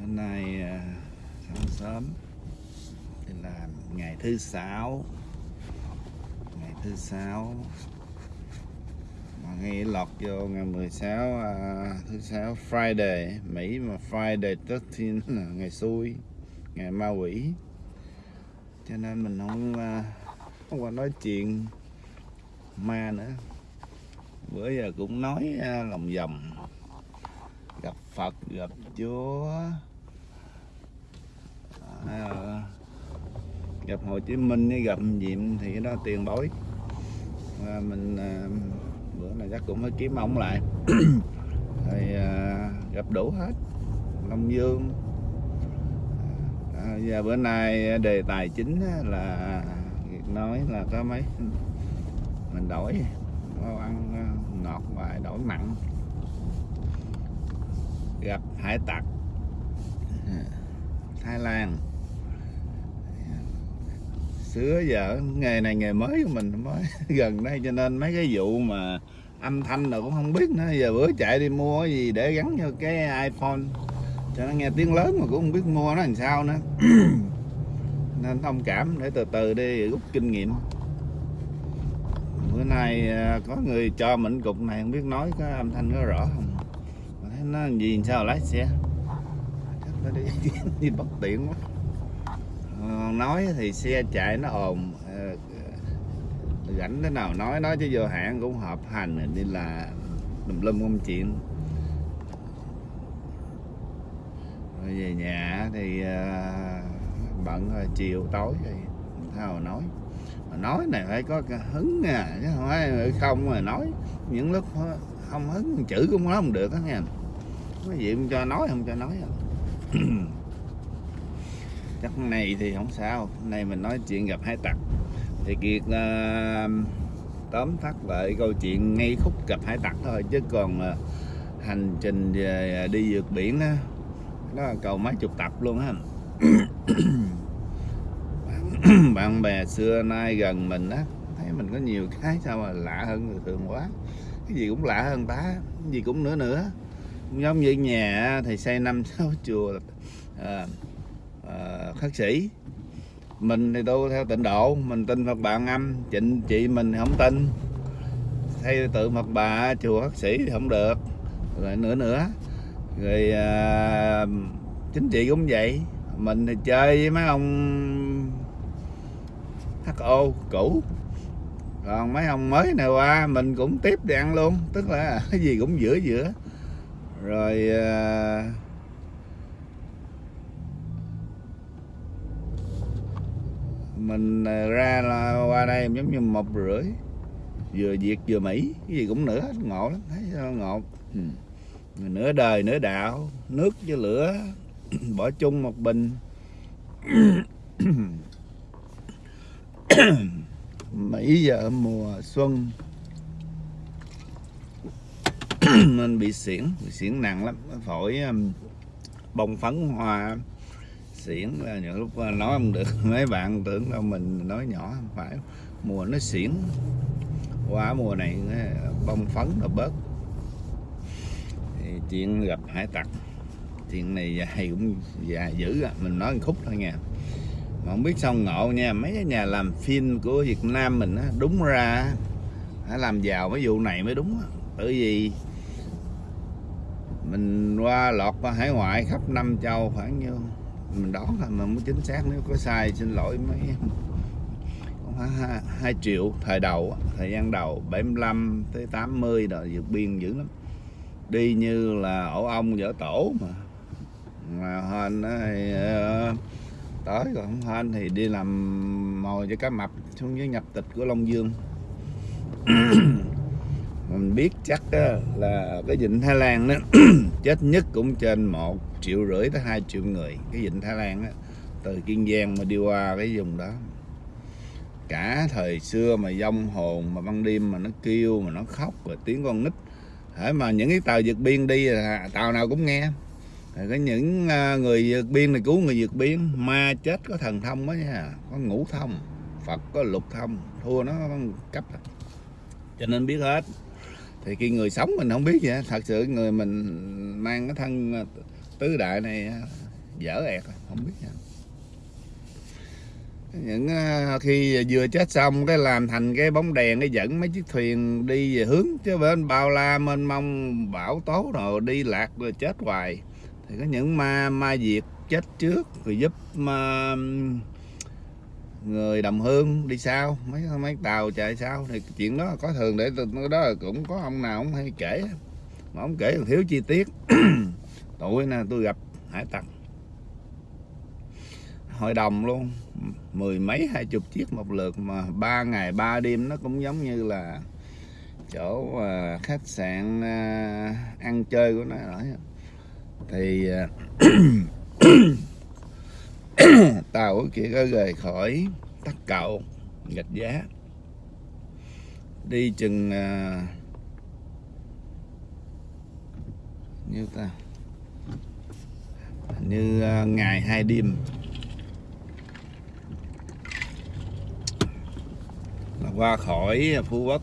hôm nay à, sáng sớm thì là ngày thứ sáu. Ngày thứ sáu. Mà ngay lọt vô ngày 16 à, thứ sáu Friday Mỹ mà Friday 13 là ngày xui ngày ma quỷ. Cho nên mình không à, không qua nói chuyện ma nữa. Bữa giờ cũng nói à, lòng vòng gặp Phật gặp Chúa. Ờ, gặp Hồ Chí Minh với gặp Diệm thì cái đó tiền bối. À, mình à, bữa này chắc cũng phải kiếm ông lại. Thì à, gặp đủ hết. Long Dương. À, giờ bữa nay đề tài chính là nói là có mấy mình đổi nấu ăn ngọt và đổi mặn gặp hải tặc. Thái Lan. Xưa giờ nghề này nghề mới của mình mới gần đây, cho nên mấy cái vụ mà âm thanh nào cũng không biết nữa. Giờ bữa chạy đi mua cái gì để gắn cho cái iPhone, cho nó nghe tiếng lớn mà cũng không biết mua nó làm sao nữa. Nên thông cảm, để từ từ đi, rút kinh nghiệm. Bữa nay à, có người cho mình cục này, không biết nói có âm thanh có rõ không? Thấy nó gì, sao lái xe? Nó đi, đi bất tiện quá. À, nói thì xe chạy nó ồn à, rảnh thế nào nói nói chứ vô hạn cũng hợp hành đi là lùm lum công chuyện rồi về nhà thì à, bận rồi chiều tối thì sao nói. Mà nói này phải có hứng à chứ không phải không mà nói. Những lúc không hứng chữ cũng nói không được á nha cái gì không cho nói không cho nói à chắc này thì không sao. Hôm nay mình nói chuyện gặp hai tặc. Thì kiệt uh, tóm tắt lại câu chuyện ngay khúc gặp hải tặc thôi. Chứ còn uh, hành trình về ờ, đi vượt biển đó là cầu mấy chục tập luôn á. Bạn bè xưa nay gần mình á thấy mình có nhiều cái sao mà lạ hơn người thường quá. Cái gì cũng lạ hơn ta cái gì cũng nữa nữa giống như nhà thì xây năm sáu chùa à, à, khắc sĩ. Mình thì tu theo tịnh độ mình tin Phật bà âm trịnh chị mình không tin. Thay tự Phật bà chùa khắc sĩ thì không được. Rồi nữa nữa. Rồi à, chính trị cũng vậy. Mình thì chơi với mấy ông HO cũ. Còn mấy ông mới này qua mình cũng tiếp đi ăn luôn. Tức là cái gì cũng giữa giữa rồi à, mình ờ, ra là qua đây giống như một rưỡi vừa việt vừa mỹ cái gì cũng nữa ngộ lắm thấy ngộ. Ừ. nửa đời nửa đạo nước với lửa bỏ chung một bình. Mỹ giờ mùa xuân. nên bị xỉn, bị xỉn nặng lắm. Phổi um, bông phấn hoa. Xỉn là những lúc uh, nói không được. Mấy bạn tưởng đâu mình nói nhỏ không phải. Mùa nó xỉn qua mùa này uh, bông phấn là bớt. Thì chuyện gặp hải tặc. Chuyện này dài cũng dài dữ à. mình nói một khúc thôi nha. Mà không biết sao ngộ nha mấy cái nhà làm phim của Việt Nam mình á, đúng ra phải làm giàu mấy vụ này mới đúng á bởi vì mình qua lọt qua hải ngoại khắp năm châu khoảng nhiêu, mình đoán là mình muốn chính xác nếu có sai, xin lỗi mấy hai triệu thời đầu thời gian đầu 75 tới 80 rồi vượt biên dữ lắm. Đi như là ổ ong vỡ tổ mà. Mà hên thì ờ, tới còn không hên thì đi làm mồi cho cá mập, xuống dưới nhập tịch của Long Dương. mình biết chắc là cái vịnh Thái Lan đó chết nhất cũng trên một triệu rưỡi tới hai triệu người. Cái vịnh Thái Lan đó, từ Kiên Giang mà đi qua cái vùng đó. Cả thời xưa mà dông hồn mà ban đêm mà nó kêu mà nó khóc rồi tiếng con nít. Hễ mà những cái tàu vượt biên đi tàu nào cũng nghe. Rồi có những à, người vượt biên này cứu người vượt biên. Ma chết có thần thông đó nha có ngũ thông phật có lục thông thua nó cấp. Cho nên biết hết thì khi người sống mình không biết vậy thật sự người mình mang cái thân à, tứ đại này à, dở ẹt không biết vậy. những à, khi vừa chết xong cái làm thành cái bóng đèn, cái dẫn mấy chiếc thuyền đi về hướng, chứ bên bao la, mênh mông, bão tố rồi đi lạc rồi chết hoài thì có những ma ma diệt chết trước, rồi giúp ma người đồng hương đi sau, mấy mấy tàu chạy sau thì chuyện đó có thường để từ đó cũng có ông nào ông hay kể, mà ông kể còn thiếu chi tiết. Tuổi nè, tôi gặp hải tặc. Hội đồng luôn, mười mấy, hai chục chiếc một lượt mà ba ngày, ba đêm nó cũng giống như là chỗ à, khách sạn à, ăn chơi của nó rồi. Thì à, tàu kia có rời khỏi tắc cậu gạch giá. Đi chừng à, uh, như ta? Như uh, ngày hai đêm. Qua khỏi phú quốc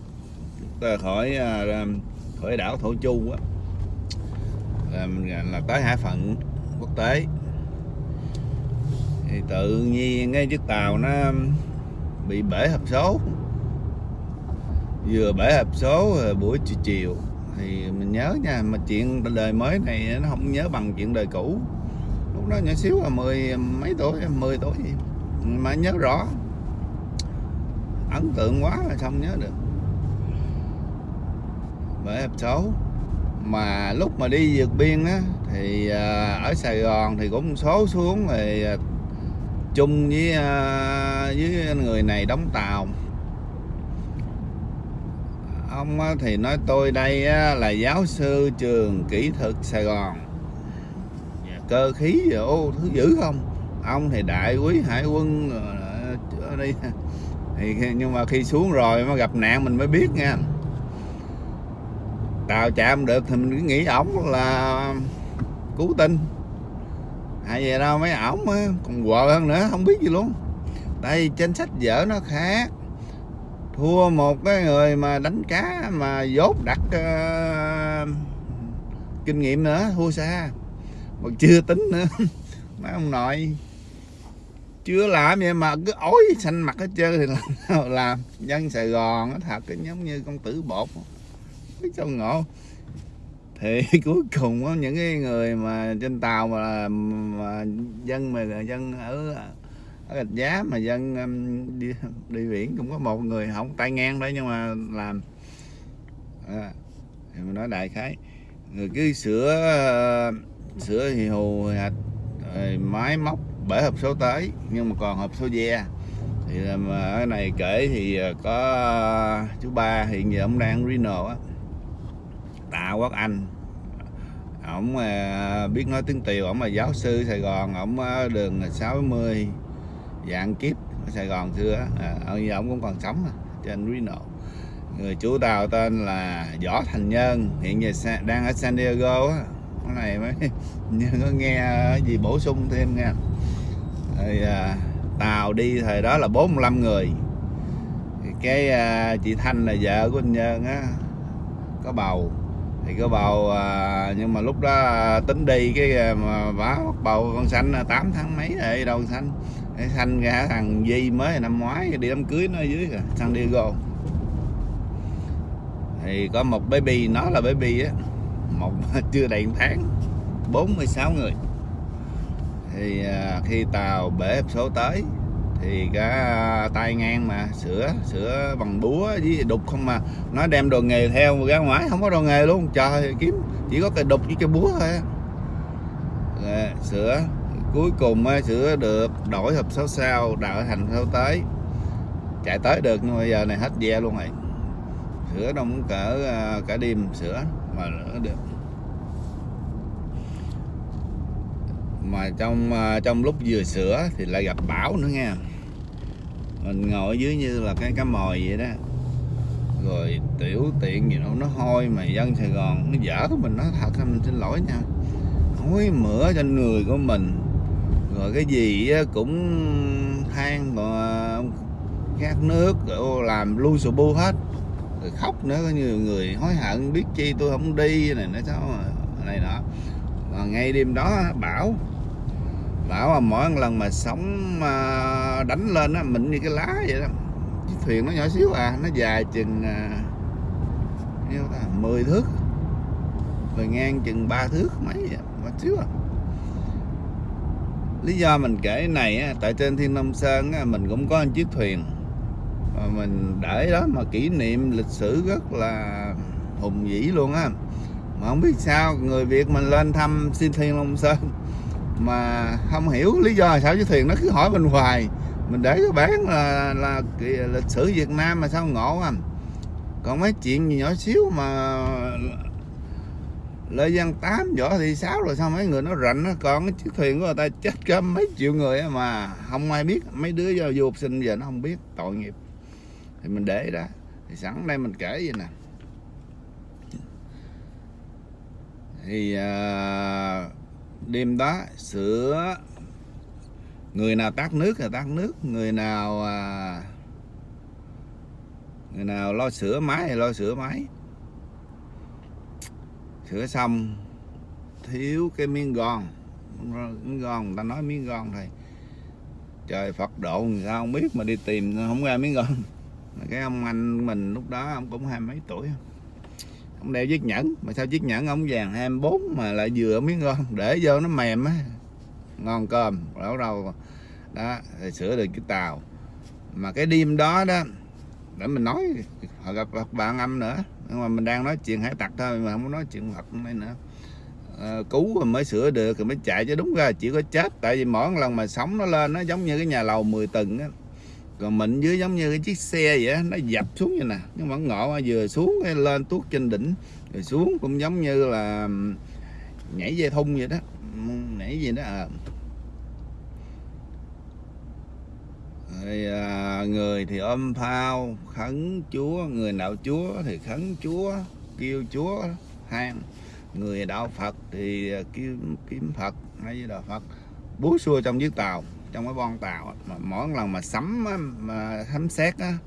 khỏi à, khỏi đảo thổ chu á là, là tới hải phận quốc tế thì tự nhiên cái chiếc tàu nó bị bể hộp số. Vừa bể hộp số buổi chiều chiều. Thì mình nhớ nha, mà chuyện đời mới này nó không nhớ bằng chuyện đời cũ. Lúc đó nhỏ xíu là mười, mấy tuổi, mười tuổi gì. Mà nhớ rõ. Ấn tượng quá là không nhớ được. Bể hộp số. Mà lúc mà đi vượt biên á, thì à, ở Sài Gòn thì cũng số xuống rồi à, chung với à, với người này đóng tàu. Ông thì nói tôi đây là giáo sư trường kỹ thuật Sài Gòn. Cơ khí ô, thứ dữ không? Ông thì đại quý hải quân ờ, ở đây. Thì nhưng mà khi xuống rồi mà gặp nạn mình mới biết nha. Tàu chạm được thì mình cứ nghĩ ổng là cứu tinh ai vậy đâu mấy ổng còn quờ hơn nữa không biết gì luôn. Tại vì trên sách vở nó khác. Thua một cái người mà đánh cá mà dốt đặt uh, kinh nghiệm nữa thua xa. Mà chưa tính nữa. Mấy ông nội chưa làm vậy mà cứ ối xanh mặt hết trơn thì làm. Làm dân sài gòn nó thật cái giống như con tử bột. Biết sao ngộ thì cuối cùng có những cái người mà trên tàu mà, mà dân mà dân ở ở gạch giá mà dân um, đi, đi biển cũng có một người không tay ngang đấy nhưng mà làm à, thì mình nói đại khái. Người cứ sửa ờ, sửa thì hù hạch rồi máy móc bể hộp số tới nhưng mà còn hộp số ve. Thì mà ở này kể thì ờ, có chú ba hiện giờ ông đang Reno á. Tạ quốc anh ổng à, biết nói tiếng tiều. Ổng là giáo sư sài gòn. Ổng à, đường 60 dạng kiếp ở sài gòn xưa Ông à, giờ ổng cũng còn sống trên Reno người chú tàu tên là võ thành nhân hiện giờ đang ở san diego á. Cái này mới nhưng có nghe gì bổ sung thêm nha rồi, à, tàu đi thời đó là 45 người. Cái à, chị Thanh là vợ của anh Nhân á có bầu thì có bầu à, nhưng mà lúc đó à, tính đi cái à, mà bá bầu con xanh à, 8 tháng mấy rồi đâu con xanh? Cái xanh ra thằng Di mới năm ngoái đi đám cưới nó ở dưới kìa San Diego. Thì có một baby nó là baby á một chưa đầy tháng 46 người. Thì à, khi tàu bể số tới thì cả à, tay ngang mà sửa sửa bằng búa với đục không mà. Nó đem đồ nghề theo ra ngoài không có đồ nghề luôn. Trời kiếm chỉ có cái đục với cái búa thôi à, dạ, sửa cuối cùng à, sửa được đổi hộp sáu sao đợi thành sao tới. Chạy tới được nhưng bây giờ này hết ve luôn rồi. Sửa đâu muốn cỡ à, cả đêm sửa mà được. Mà trong à, trong lúc vừa sửa thì lại gặp bão nữa nha mình ngồi dưới như là cái cá mồi vậy đó. Rồi tiểu tiện gì đâu, nó hôi mà dân Sài Gòn, nó dở của mình, nó thật mình xin lỗi nha. Hối mửa trên người của mình. Rồi cái gì cũng than mà khát nước, rồi làm lu sù bu hết. Rồi khóc nữa có nhiều người hối hận, biết chi tôi không đi, này nó sao này nọ. Mà ngay đêm đó bão bảo mà mỗi lần mà sóng à, đánh lên á mịn như cái lá vậy đó. Chiếc thuyền nó nhỏ xíu à nó dài chừng à, nhiêu ta 10 thước. Rồi ngang chừng 3 thước mấy vậy mà xíu à. Lý do mình kể cái này á, tại trên thiên long sơn á, mình cũng có một chiếc thuyền. Mà mình để đó mà kỷ niệm lịch sử rất là hùng vĩ luôn á. Mà không biết sao người việt mình lên thăm xin thiên long sơn mà không hiểu lý do sao chiếc thuyền nó cứ hỏi mình hoài. Mình để cái bán là là lịch sử Việt Nam mà sao ngộ anh còn mấy chuyện gì nhỏ xíu mà Lê Văn Tám võ thị sáu rồi sao mấy người nó rảnh nó còn cái chiếc thuyền của người ta chết cả mấy triệu người mà không ai biết. Mấy đứa do du học sinh giờ nó không biết tội nghiệp. Thì mình để đó. Thì sẵn đây mình kể vậy nè. Thì uh, đêm đó sửa. Người nào tắt nước là tắt nước người nào à, người nào lo sửa máy thì lo sửa máy. Sửa xong thiếu cái miếng gòn. Miếng gòn người ta nói miếng gòn thầy trời Phật độ sao không biết mà đi tìm không ra miếng gòn. Cái ông anh mình lúc đó ông cũng hai mấy tuổi. không đeo chiếc nhẫn. Mà sao chiếc nhẫn ông vàng? 24 mà lại vừa miếng ngon để vô nó mềm á. Ngon cơm đâu đầu đó thì sửa được cái tàu. Mà cái đêm đó đó để mình nói họ gặp, bạn âm nữa. Nhưng mà mình đang nói chuyện hải tặc thôi mà không có nói chuyện Phật này nữa. À, cứu rồi mới sửa được rồi mới chạy chứ đúng ra chỉ có chết. Tại vì mỗi lần mà sống nó lên nó giống như cái nhà lầu 10 tầng á còn mình dưới giống như cái chiếc xe vậy nó dập xuống như nè. Nhưng mà ngộ vừa xuống cái lên tuốt trên đỉnh rồi xuống cũng giống như là nhảy dây thun vậy đó. Nhảy gì đó à. rồi à, người thì ôm phao khấn chúa người đạo chúa thì khấn chúa kêu chúa hang người đạo phật thì à, kêu kiếm phật hay là đạo phật búa xua trong chiếc tàu trong cái bon tàu mà mỗi lần mà sắm mà thấm xét á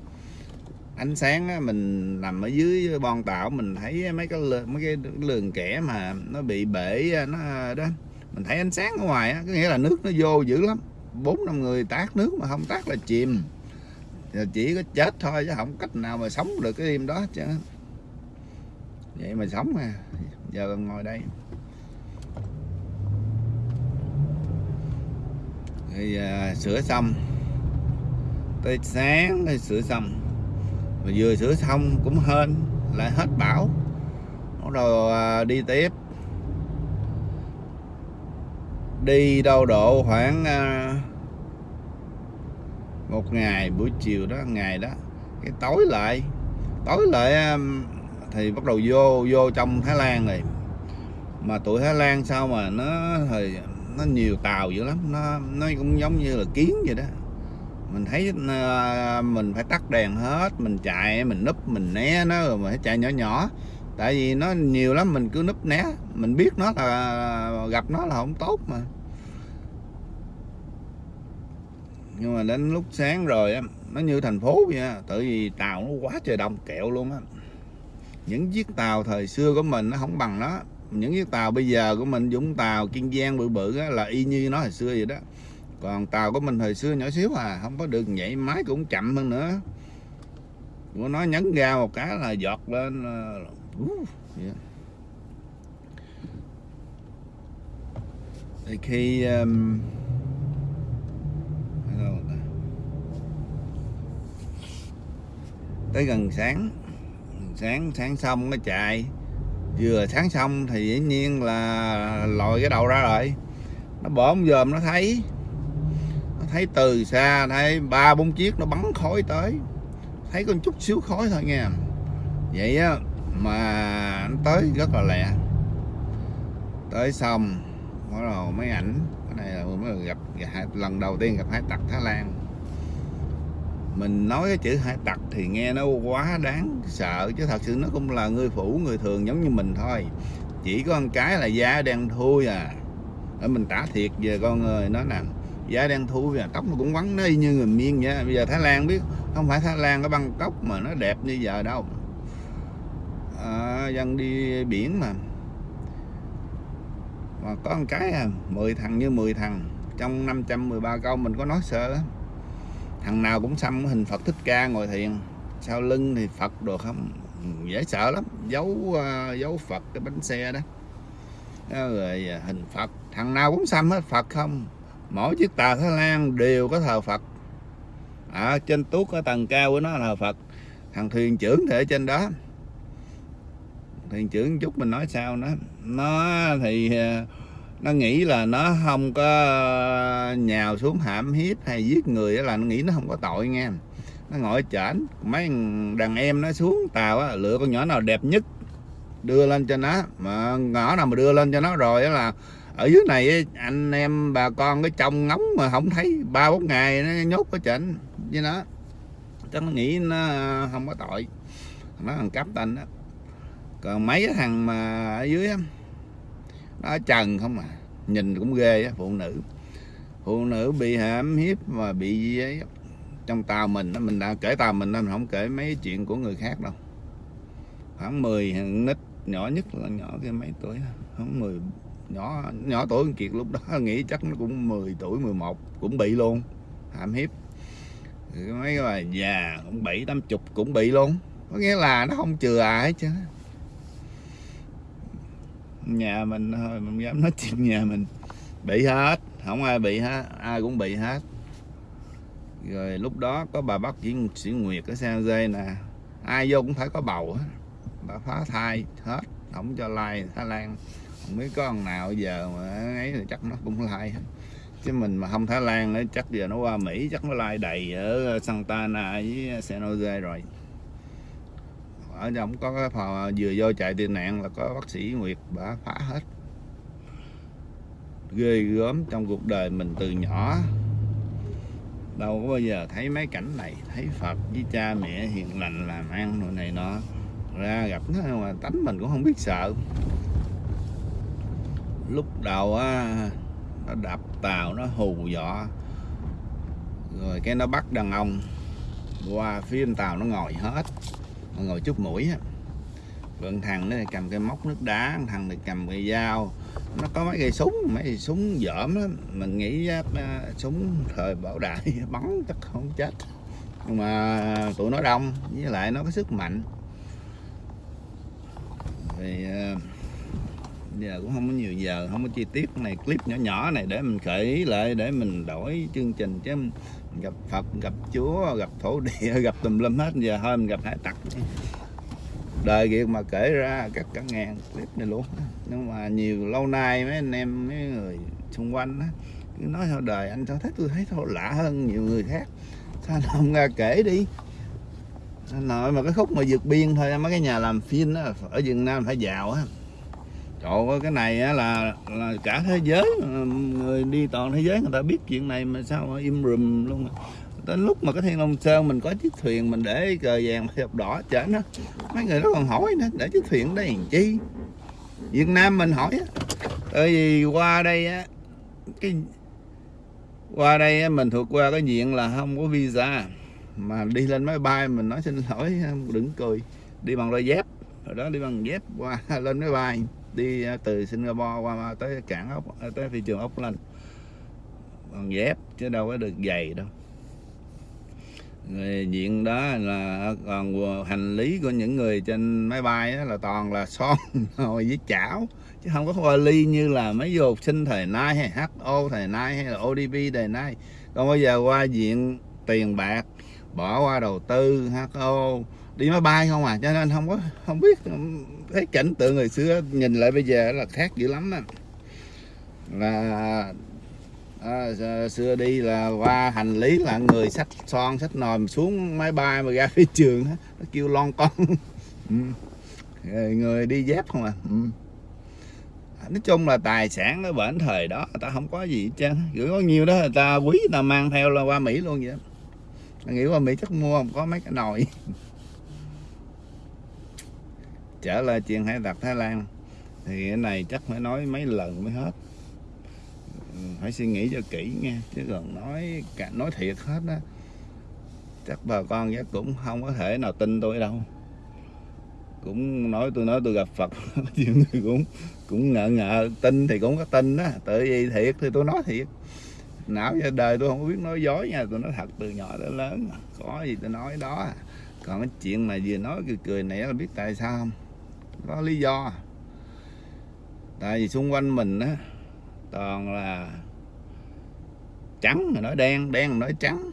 ánh sáng á, mình nằm ở dưới bon tàu mình thấy mấy cái mấy cái lường kẻ mà nó bị bể nó đó mình thấy ánh sáng ở ngoài á, có nghĩa là nước nó vô dữ lắm. Bốn năm người tát nước mà không tát là chìm. Chỉ có chết thôi chứ không cách nào mà sống được cái đêm đó chứ. Vậy mà sống à giờ ngồi đây. Thì à, sửa xong tới sáng thì sửa xong mà vừa sửa xong cũng hên lại hết bão. Bắt đầu à, đi tiếp. Đi đâu độ khoảng à, một ngày buổi chiều đó ngày đó. Cái tối lại tối lại à, thì bắt đầu vô vô trong Thái Lan rồi. Mà tụi Thái Lan sao mà nó thời nó nhiều tàu dữ lắm. Nó nó cũng giống như là kiến vậy đó. Mình thấy ờ, mình phải tắt đèn hết, mình chạy, mình núp, mình né nó rồi mình phải chạy nhỏ nhỏ. Tại vì nó nhiều lắm, mình cứ núp né. Mình biết nó là, gặp nó là không tốt mà. Nhưng mà đến lúc sáng rồi á, nó như thành phố vậy á, tại vì tàu nó quá trời đông kẹo luôn á. Những chiếc tàu thời xưa của mình nó không bằng nó những chiếc tàu bây giờ của mình dũng tàu kiên giang bự bự á, là y như nó hồi xưa vậy đó. Còn tàu của mình hồi xưa nhỏ xíu à không có được nhảy máy cũng chậm hơn nữa. Của nó nhấn ga một cái là giọt lên ờ, uh, yeah. thì khi um, tới gần sáng sáng sáng xong nó chạy vừa sáng xong thì dĩ nhiên là lòi cái đầu ra rồi. Nó bỗng dòm nó thấy nó thấy từ xa, thấy ba bốn chiếc nó bắn khói tới. Thấy con chút xíu khói thôi nha vậy á, mà nó tới rất là lẹ. Tới xong, bắt đầu mấy ảnh. Cái này là mới gặp lần đầu tiên gặp hải tặc Thái Lan mình nói cái chữ hải tặc thì nghe nó quá đáng sợ chứ thật sự nó cũng là người phủ người thường giống như mình thôi. Chỉ có con cái là da đen thui à. Ở mình tả thiệt về con người nó nè. Da đen thui và tóc nó cũng vắng nó y như người miên vậy bây giờ thái lan biết không phải thái lan ở băng mà nó đẹp như giờ đâu. À, dân đi biển mà. Mà có một cái à, 10 thằng như 10 thằng trong 513 câu mình có nói sợ thằng nào cũng xăm hình Phật thích ca ngồi thiền. Sau lưng thì Phật đồ không dễ sợ lắm. Dấu uh, ờ, dấu Phật cái bánh xe đó. Rồi ờ, hình Phật. Thằng nào cũng xăm hết Phật không. Mỗi chiếc tàu Thái Lan đều có thờ Phật. Ở trên tuốt ở tầng cao của nó là thờ Phật. Thằng thuyền trưởng thì ở trên đó. Thuyền trưởng chút mình nói sao nó nó thì ờ, nó nghĩ là nó không có ờ, nhào xuống hãm hiếp hay giết người là nó nghĩ nó không có tội nghe. Nó ngồi chảnh mấy đàn em nó xuống tàu á, lựa con nhỏ nào đẹp nhất đưa lên cho nó. Mà ngõ nào mà đưa lên cho nó rồi đó là ở dưới này anh em bà con cái trong ngóng mà không thấy ba bốn ngày nó nhốt ở trển với nó. Chắc nó nghĩ nó ờ, không có tội. Nó thằng cắp tên đó còn mấy cái thằng mà ở dưới á nó trần không à. Nhìn cũng ghê á, phụ nữ. Phụ nữ bị hãm hiếp mà bị gì ấy. Trong tàu mình mình đã kể tàu mình nên không kể mấy chuyện của người khác đâu. Khoảng 10 nít, nhỏ nhất là nhỏ cái mấy tuổi khoảng 10 nhỏ nhỏ tuổi kiệt lúc đó, nghĩ chắc nó cũng 10 tuổi 11 cũng bị luôn. Hãm hiếp. Mấy bà già cũng bảy tám chục cũng bị luôn. Có nghĩa là nó không chừa ai hết chứ nhà mình thôi mình dám nói chuyện nhà mình. Bị hết, không ai bị hết, ai cũng bị hết. Rồi lúc đó có bà bác chỉ sĩ nguyệt ở San Jose nè. Ai vô cũng phải có bầu hết bà phá thai hết, không cho like Thái Lan. Không biết có con nào giờ mà ấy thì chắc nó cũng like hết. Chứ mình mà không Thái Lan nữa chắc giờ nó qua Mỹ, chắc nó like đầy ở Santana với San Jose rồi ở trong có cái phò vừa vô chạy tiền nạn là có bác sĩ Nguyệt bả phá hết. Ghê gớm trong cuộc đời mình từ nhỏ. Đâu có bao giờ thấy mấy cảnh này, thấy Phật với cha mẹ hiền lành làm ăn rồi này nọ. Ra gặp nó mà tánh mình cũng không biết sợ. Lúc đầu á, nó đập tàu, nó hù dọ rồi cái nó bắt đàn ông, qua phía bên tàu nó ngồi hết nó ngồi chút mũi á. Còn thằng nó cầm cái móc nước đá thằng này cầm cái dao. Nó có mấy cây súng mấy cây súng dởm lắm. Mình nghĩ uh, súng thời bảo đại bắn chắc không chết. Nhưng mà tụi nó đông với lại nó có sức mạnh. Thì uh, giờ cũng không có nhiều giờ không có chi tiết này clip nhỏ nhỏ này để mình khởi ý lại để mình đổi chương trình chứ gặp Phật, gặp Chúa, gặp thổ địa, gặp tùm lum hết. Giờ thôi mình gặp hải tặc đời việc mà kể ra các cả ngàn clip này luôn. Nhưng mà nhiều, lâu nay mấy anh em, mấy người xung quanh á nói theo đời anh sao thấy tôi thấy thôi, lạ hơn nhiều người khác. Sao không ra kể đi? Nội mà cái khúc mà vượt biên thôi mấy cái nhà làm phim á, ở Việt Nam phải giàu á trời ơi cái này á là là cả thế giới ờ, người đi toàn thế giới người ta biết chuyện này mà sao mà im rùm luôn à. đến lúc mà cái thiên long sơn mình có chiếc thuyền mình để cờ vàng hộp đỏ chở nó. Mấy người đó còn hỏi nữa để chiếc thuyền đây làm chi? Việt nam mình hỏi á tại vì qua đây á cái qua đây á, mình thuộc qua cái diện là không có visa mà đi lên máy bay mình nói xin lỗi đừng cười. Đi bằng đôi dép rồi đó đi bằng dép qua lên máy bay đi à, từ Singapore qua à, tới cảng ốc à, tới thị trường ốc bằng dép chứ đâu có được giày đâu. Người diện đó là còn hành lý của những người trên máy bay đó là toàn là son rồi với chảo, chứ không có vali như là mấy du học sinh thời nay hay HO thời nay hay là ODP thời nay. Còn bây giờ qua diện tiền bạc, bỏ qua đầu tư HO đi máy bay không à? Cho nên không có không biết thấy cảnh tượng người xưa nhìn lại bây giờ là khác dữ lắm á. Là à, xưa đi là qua hành lý là người sách son sách nòm xuống máy bay mà ra phía trường nó kêu lon con. Ừ. người đi dép không à? Ừ. nói chung là tài sản ở bển thời đó người ta không có gì hết trơn gửi có nhiều đó người ta quý người ta mang theo là qua mỹ luôn vậy nghĩ qua mỹ chắc mua không có mấy cái nồi trở lại chuyện hải tặc thái lan. Thì cái này chắc phải nói mấy lần mới hết. Ừ, phải suy nghĩ cho kỹ nha, chứ còn nói cả, nói thiệt hết á, chắc bà con chắc cũng không có thể nào tin tôi đâu. Cũng nói tôi nói tôi gặp Phật, nhiều người cũng cũng ngợ ngợ tin thì cũng có tin đó tự vì thiệt thì tôi nói thiệt. Não ra đời tôi không biết nói dối nha, tôi nói thật từ nhỏ tới lớn, có gì tôi nói đó. Còn cái chuyện mà vừa nói cười cười này là biết tại sao không? Có lý do. Tại vì xung quanh mình á, toàn là trắng mà nói đen đen mà nói trắng.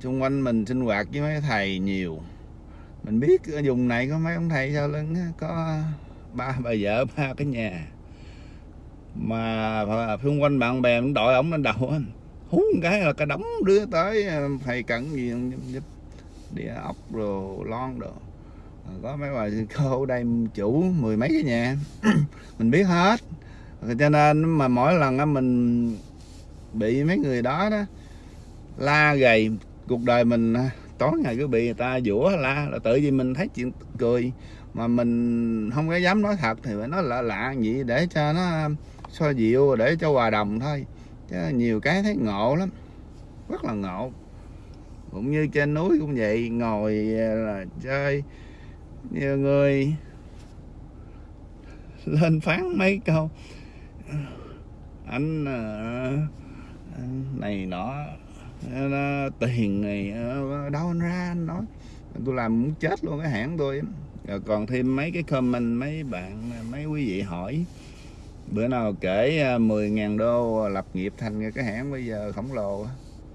Xung quanh mình sinh hoạt với mấy thầy nhiều. Mình biết ở vùng này có mấy ông thầy sao lưng có ba bà vợ, ba cái nhà. Mà xung quanh bạn bè cũng đội ổng lên đầu hú một cái là cả đống đứa tới à, thầy cần gì giúp đĩa ốc rồi lon rồi Ờ, có mấy bà cô ở đây chủ mười mấy cái nhà. Mình biết hết. Cho nên mà mỗi lần mình bị mấy người đó đó, la gầy, cuộc đời mình à, tối ngày cứ bị người ta dũa la là tự vì mình thấy chuyện cười. Mà mình không có dám nói thật thì phải nói lạ lạ vậy để cho nó à, so dịu, để cho hòa đồng thôi. Chứ nhiều cái thấy ngộ lắm, rất là ngộ. Cũng như trên núi cũng vậy, ngồi à, là chơi nhiều người lên phán mấy câu. Anh ờ, này nọ ờ, tiền này ờ, đâu anh ra anh nói. Tôi làm muốn chết luôn cái hãng tôi. Rồi còn thêm mấy cái comment mấy bạn, mấy quý vị hỏi. Bữa nào kể 10.000 đô lập nghiệp thành cái hãng bây giờ khổng lồ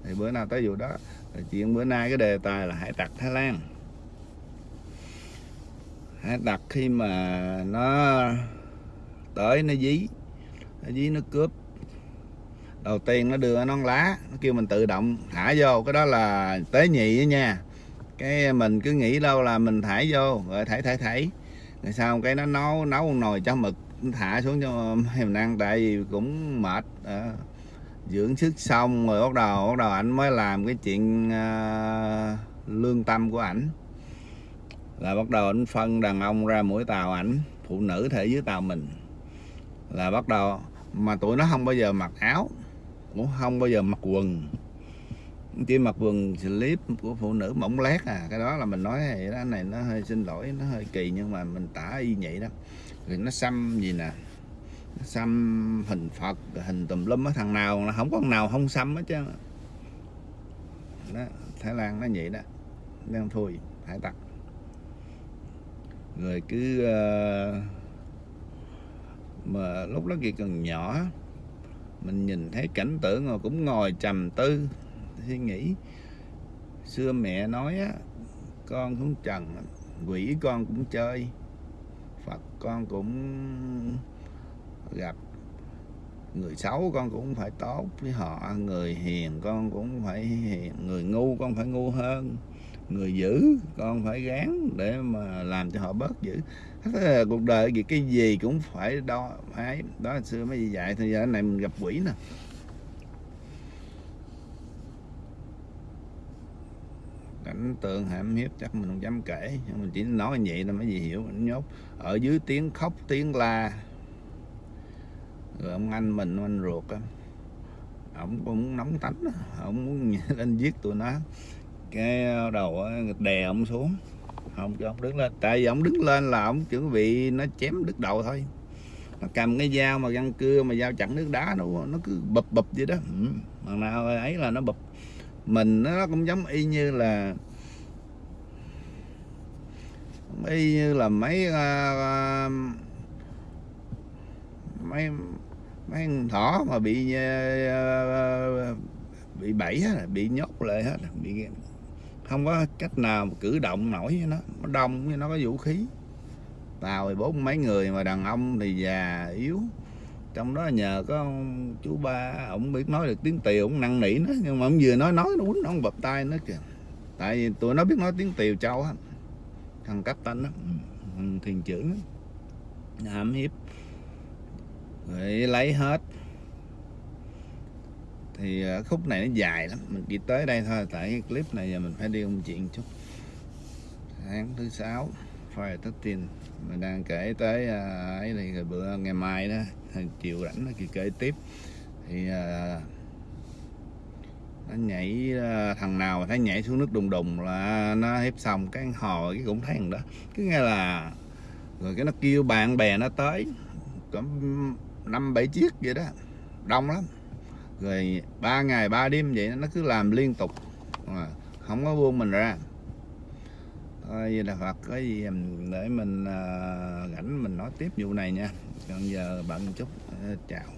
thì bữa nào tới vụ đó chuyện bữa nay cái đề tài là hải tặc Thái Lan đặt khi mà nó tới nó dí. Nó dí nó cướp. Đầu tiên nó đưa nón lá nó kêu mình tự động thả vô. Cái đó là tế nhị đó nha. Cái mình cứ nghĩ đâu là mình thả vô. Rồi thả thả thả. rồi sau cái nó nấu nấu nồi cho mực thả xuống cho mình ăn tại vì cũng mệt. À, dưỡng sức xong rồi bắt đầu bắt đầu ảnh mới làm cái chuyện à, lương tâm của ảnh là bắt đầu ảnh phân đàn ông ra mỗi tàu ảnh, phụ nữ thể dưới tàu mình. Là bắt đầu, mà tụi nó không bao giờ mặc áo, cũng không bao giờ mặc quần. Chỉ mặc quần slip của phụ nữ mỏng lét à cái đó là mình nói vậy đó. Này nó hơi xin lỗi, nó hơi kỳ, nhưng mà mình tả y vậy đó. Rồi nó xăm gì nè? Nó xăm hình phật, hình tùm lum á, thằng nào là không có thằng nào không xăm hết chứ đó, thái lan nó vậy đó. Đang thui, hải tặc rồi cứ uh, mà lúc đó kia còn nhỏ mình nhìn thấy cảnh tượng rồi cũng ngồi trầm tư suy nghĩ. Xưa mẹ nói á con xuống trần quỷ con cũng chơi phật con cũng gặp người xấu con cũng phải tốt với họ người hiền con cũng phải hiền người ngu con phải ngu hơn người dữ con phải gán để mà làm cho họ bớt dữ là cuộc đời gì, cái gì cũng phải đo phải đó là xưa mấy gì dạy, thì giờ này mình gặp quỷ nè. Cảnh tượng hãm hiếp chắc mình không dám kể, nhưng mình chỉ nói như vậy là mấy gì hiểu mình nhốt. Ở dưới tiếng khóc, tiếng la. Rồi ông anh mình anh ruột á ông cũng nóng tánh ông muốn lên giết tụi nó cái ờ, đầu đè ông xuống. Không cho ông đứng lên tại vì ông đứng lên là ông chuẩn bị nó chém đứt đầu thôi. Mà cầm cái dao mà găng cưa mà dao chặn nước đá nó nó cứ bập bập vậy đó. Ừ. mà nào ấy là nó bập. Mình nó cũng giống y như là y như là mấy uh, mấy mấy thỏ mà bị uh, bị bẫy bị nhốt lại hết bị không có cách nào mà cử động nổi với nó. Nó đông với nó, có vũ khí. Tàu thì bốn mấy người mà đàn ông thì già, yếu. Trong đó nhờ có chú ba ông biết nói được tiếng tiều ông năn nỉ nó. Nhưng mà ông vừa nói nói nó quýnh ông bập tay nó kìa. Tại vì tụi nó biết nói tiếng tiều châu á. Thằng cấp tanh thằng thiền trưởng hãm hiếp. Rồi lấy hết thì ờ, khúc này nó dài lắm. Mình chỉ tới đây thôi, tại cái clip này giờ mình phải đi công chuyện chút. Tháng thứ sáu phải tất tiền mình đang kể tới ờ, ấy thì bữa, ngày mai đó chiều rảnh nó kỳ kể tiếp. Thì ờ, nó nhảy thằng nào mà thấy nhảy xuống nước đùng đùng là nó hiếp xong, cái hò cái cũng thấy thằng đó. Cứ nghe là, rồi cái nó kêu bạn bè nó tới, có năm, bảy chiếc vậy đó, đông lắm rồi ba ngày ba đêm vậy nó cứ làm liên tục. À, không có buông mình ra. Thôi vậy là Phật có gì để mình à, rảnh mình nói tiếp vụ này nha. Còn giờ bận chút Ờ, chào.